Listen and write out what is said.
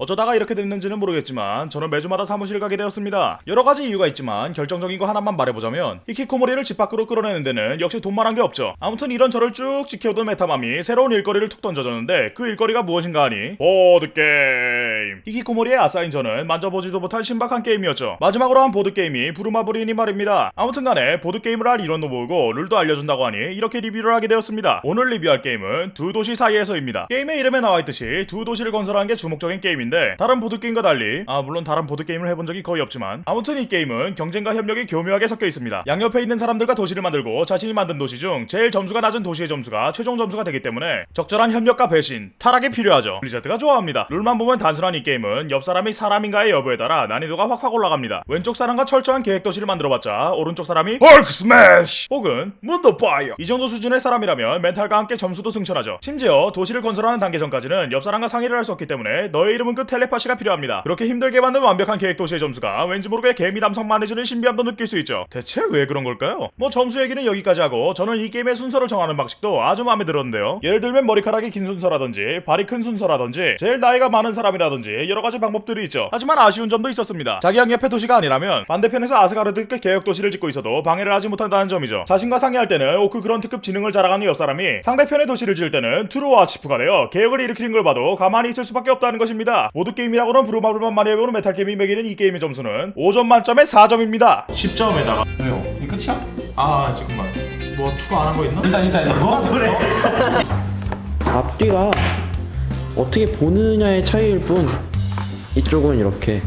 어쩌다가 이렇게 됐는지는 모르겠지만 저는 매주마다 사무실 가게 되었습니다. 여러 가지 이유가 있지만 결정적인 거 하나만 말해보자면 히키코모리를 집 밖으로 끌어내는 데는 역시 돈만 한 게 없죠. 아무튼 이런 저를 쭉 지켜오던 메타맘이 새로운 일거리를 툭 던져줬는데 그 일거리가 무엇인가 하니 보드게임 히키코모리의 아싸인 저는 만져보지도 못한 신박한 게임이었죠. 마지막으로 한 보드게임이 부루마블이니 말입니다. 아무튼간에 보드게임을 할 인원도 모으고 룰도 알려준다고 하니 이렇게 리뷰를 하게 되었습니다. 오늘 리뷰할 게임은 두 도시 사이에서입니다. 게임의 이름에 나와있듯이 두 도시를 건설하는 게 주목적인 게임인데 다른 보드게임과 달리 아 물론 다른 보드게임을 해본 적이 거의 없지만 아무튼 이 게임은 경쟁과 협력이 교묘하게 섞여 있습니다. 양옆에 있는 사람들과 도시를 만들고 자신이 만든 도시 중 제일 점수가 낮은 도시의 점수가 최종 점수가 되기 때문에 적절한 협력과 배신, 타락이 필요하죠. 블리자드가 좋아합니다. 룰만 보면 단순한 이 게임은 옆 사람이 사람인가의 여부에 따라 난이도가 확확 올라갑니다. 왼쪽 사람과 철저한 계획 도시를 만들어봤자 오른쪽 사람이 Hulk smash 혹은 문더 파이어 이 정도 수준의 사람이라면 멘탈과 함께 점수도 승천하죠. 심지어 도시를 건설하는 단계 전까지는 옆 사람과 상의를 할 수 없기 때문에 너의 이름은 급 텔레파시가 필요합니다. 그렇게 힘들게 만든 완벽한 계획 도시의 점수가 왠지 모르게 개미 담석만 해지는 신비함도 느낄 수 있죠. 대체 왜 그런 걸까요? 뭐 점수 얘기는 여기까지 하고 저는 이 게임의 순서를 정하는 방식도 아주 마음에 들었는데요. 예를 들면 머리카락이 긴 순서라든지 발이 큰 순서라든지 제일 나이가 많은 사람이라든지 여러 가지 방법들이 있죠. 하지만 아쉬운 점도 있었습니다. 자기 양 옆의 도시가 아니라면 반대편에서 아스가르드급 계획 도시를 짓고 있어도 방해를 하지 못한다는 점이죠. 자신과 상의할 때는 오크 그런트급 지능을 자랑하는 옆 사람이 상대편의 도시를 지을 때는 true warchief가 되어 계획을 일으키는 걸 봐도 가만히 있을 수밖에 없다는 것입니다. 보드게임이라고는 부루마블만 많이 해보는 메탈 게임이 매기는 이 게임의 점수는 5점 만점에 4점입니다. 10점에다가 왜요? 이 끝이야? 아 잠깐만 뭐 추가 안 한 거 있나? 일단 일단 일단 뭐 그래? 앞뒤가 어떻게 보느냐의 차이일 뿐 이쪽은 이렇게